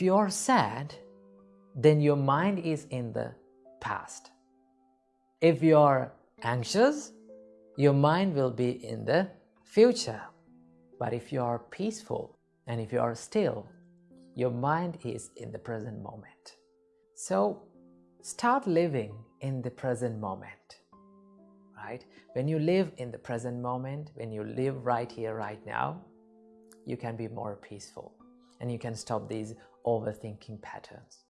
If you are sad, then your mind is in the past. If you are anxious, your mind will be in the future. But if you are peaceful and if you are still, your mind is in the present moment. So start living in the present moment, right? When you live in the present moment, when you live right here, right now, you can be more peaceful and you can stop these overthinking patterns.